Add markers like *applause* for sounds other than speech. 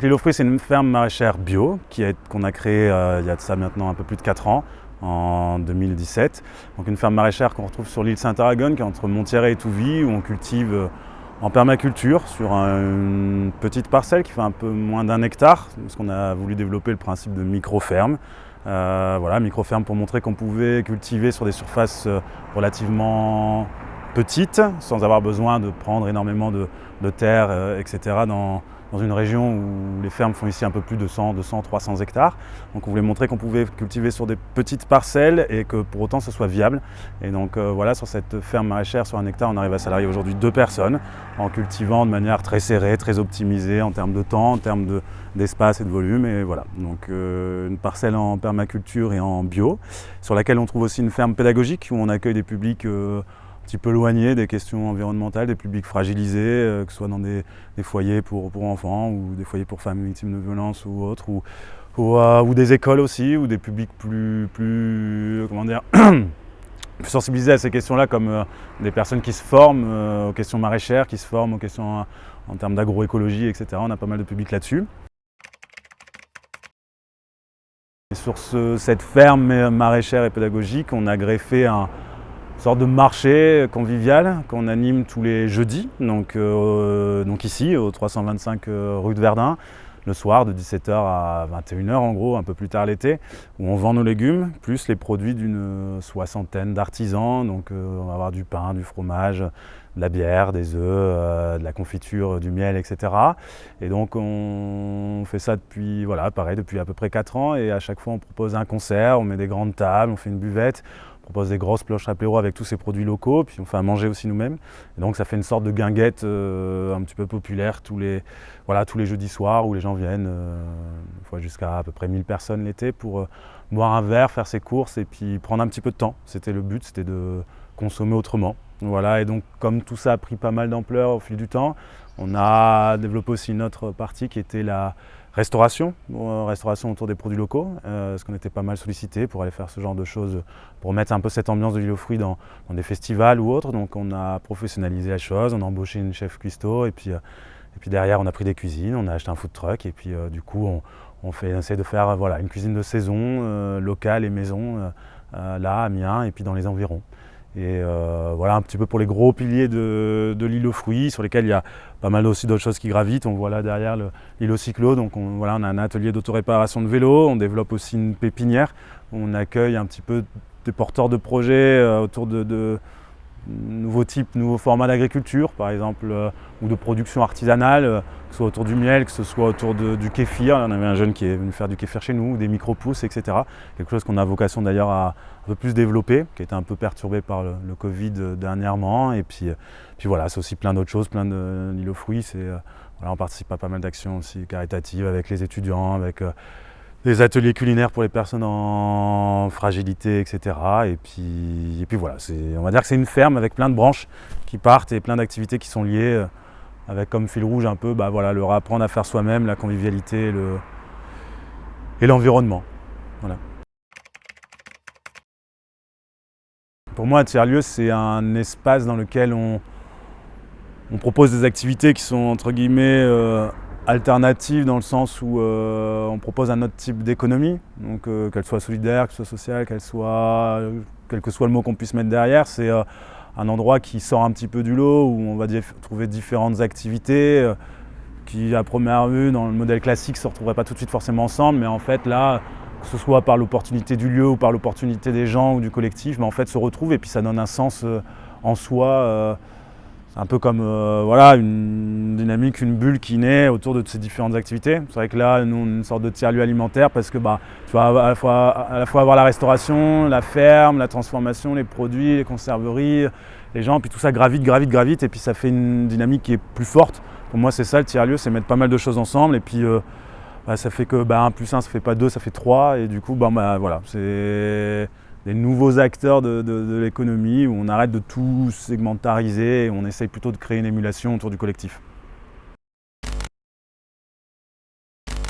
L'île aux fruits, c'est une ferme maraîchère bio qu'on a créée euh, il y a de ça maintenant un peu plus de 4 ans, en 2017. Donc une ferme maraîchère qu'on retrouve sur l'île Saint-Aragon, qui est entre Montieret et Touvy, où on cultive euh, en permaculture sur une petite parcelle qui fait un peu moins d'un hectare, parce qu'on a voulu développer le principe de micro-ferme. Euh, voilà, micro-ferme pour montrer qu'on pouvait cultiver sur des surfaces relativement petites, sans avoir besoin de prendre énormément de, de terre, etc. dans, une région où les fermes font ici un peu plus de 100, 200, 300 hectares. Donc on voulait montrer qu'on pouvait cultiver sur des petites parcelles et que pour autant ce soit viable. Et donc euh, voilà, sur cette ferme maraîchère, sur un hectare, on arrive à salarier aujourd'hui deux personnes en cultivant de manière très serrée, très optimisée en termes de temps, en termes d'espace et de volume. Et voilà, donc euh, une parcelle en permaculture et en bio, sur laquelle on trouve aussi une ferme pédagogique où on accueille des publics euh, petit peu éloigné des questions environnementales, des publics fragilisés, euh, que ce soit dans des, foyers pour, enfants ou des foyers pour femmes victimes de violences ou autres, ou, euh, ou, des écoles aussi, ou des publics plus, plus comment dire, *coughs* plus sensibilisés à ces questions-là, comme euh, des personnes qui se forment aux questions maraîchères, qui se forment aux questions en termes d'agroécologie, etc. On a pas mal de publics là-dessus. Sur cette ferme maraîchère et pédagogique, on a greffé un, sorte de marché convivial qu'on anime tous les jeudis, donc, euh, donc ici, au 325 euh, rue de Verdun, le soir de 17h à 21h en gros, un peu plus tard l'été, où on vend nos légumes, plus les produits d'une soixantaine d'artisans. Donc euh, on va avoir du pain, du fromage, de la bière, des œufs, de la confiture, du miel, etc. Et donc on fait ça depuis, voilà, depuis à peu près 4 ans et à chaque fois on propose un concert, on met des grandes tables, on fait une buvette, propose des grosses cloches apéro avec tous ces produits locaux, puis on fait à manger aussi nous-mêmes. Et donc ça fait une sorte de guinguette euh, un petit peu populaire tous les, voilà, tous les jeudis soirs où les gens viennent, euh, jusqu'à à peu près 1000 personnes l'été pour euh, boire un verre, faire ses courses et puis prendre un petit peu de temps. C'était le but, c'était de consommer autrement. Voilà, et donc comme tout ça a pris pas mal d'ampleur au fil du temps, on a développé aussi une autre partie qui était la restauration, restauration autour des produits locaux, euh, parce qu'on était pas mal sollicité pour aller faire ce genre de choses, pour mettre un peu cette ambiance de l'île aux fruits dans, des festivals ou autres. Donc on a professionnalisé la chose, on a embauché une chef cuistot et puis, euh, derrière on a pris des cuisines, on a acheté un food truck et puis euh, du coup on, fait, essaie de faire voilà, une cuisine de saison, locale et maison, là à Amiens et puis dans les environs. Et euh, voilà un petit peu pour les gros piliers de, l'île aux fruits, sur lesquels il y a pas mal aussi d'autres choses qui gravitent. On voit là derrière l'île cyclo, donc on, voilà, on a un atelier d'autoréparation de vélo, on développe aussi une pépinière, on accueille un petit peu des porteurs de projets euh, autour de nouveaux types, nouveaux formats d'agriculture, par exemple, euh, ou de production artisanale, euh, que ce soit autour du miel, que ce soit autour du kéfir. On avait un jeune qui est venu faire du kéfir chez nous, des micro-pousses, etc. Quelque chose qu'on a vocation d'ailleurs à un peu plus développer, qui a été un peu perturbé par le, Covid euh, dernièrement. Et puis, puis voilà, c'est aussi plein d'autres choses, plein d'îlots fruits. Voilà, on participe à pas mal d'actions aussi caritatives avec les étudiants, avec des ateliers culinaires pour les personnes en fragilité, etc. Et puis, et puis voilà, on va dire que c'est une ferme avec plein de branches qui partent et plein d'activités qui sont liées euh, avec comme fil rouge un peu bah voilà, le apprendre à faire soi-même, la convivialité et l'environnement. voilà. Pour moi, tiers-lieu, c'est un espace dans lequel on, on, propose des activités qui sont entre guillemets euh, alternative dans le sens où euh, on propose un autre type d'économie, donc euh, qu'elle soit solidaire, qu'elle soit sociale, qu'elle soit, quel que soit le mot qu'on puisse mettre derrière, c'est euh, un endroit qui sort un petit peu du lot, où on va trouver différentes activités qui à première vue dans le modèle classique ne se retrouveraient pas tout de suite forcément ensemble, mais en fait là, que ce soit par l'opportunité du lieu ou par l'opportunité des gens ou du collectif, mais en fait se retrouvent et puis ça donne un sens en soi un peu comme euh, voilà, une dynamique, une bulle qui naît autour de ces différentes activités. C'est vrai que là, nous, on est une sorte de tiers-lieu alimentaire parce que bah, tu vas à la, fois, à la fois avoir la restauration, la ferme, la transformation, les produits, les conserveries, les gens, puis tout ça gravite, gravite, gravite, et puis ça fait une dynamique qui est plus forte. Pour moi, c'est ça le tiers-lieu, c'est mettre pas mal de choses ensemble, et puis euh, bah, ça fait que bah, 1 plus 1, ça fait pas 2, ça fait 3, et du coup, bah, bah voilà, c'est des nouveaux acteurs de, l'économie où on arrête de tout segmentariser et on essaye plutôt de créer une émulation autour du collectif.